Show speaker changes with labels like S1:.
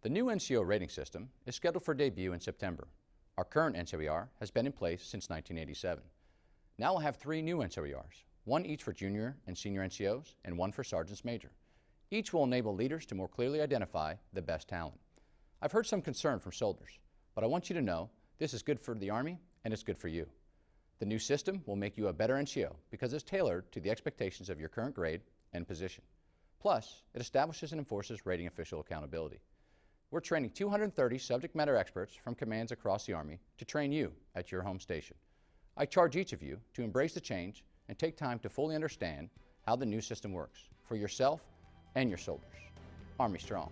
S1: The new NCO rating system is scheduled for debut in September. Our current NCOER has been in place since 1987. Now we'll have three new NCOERs, one each for junior and senior NCOs and one for sergeants major. Each will enable leaders to more clearly identify the best talent. I've heard some concern from soldiers, but I want you to know this is good for the Army and it's good for you. The new system will make you a better NCO because it's tailored to the expectations of your current grade and position. Plus, it establishes and enforces rating official accountability. We're training 230 subject matter experts from commands across the Army to train you at your home station. I charge each of you to embrace the change and take time to fully understand how the new system works for yourself and your soldiers. Army Strong.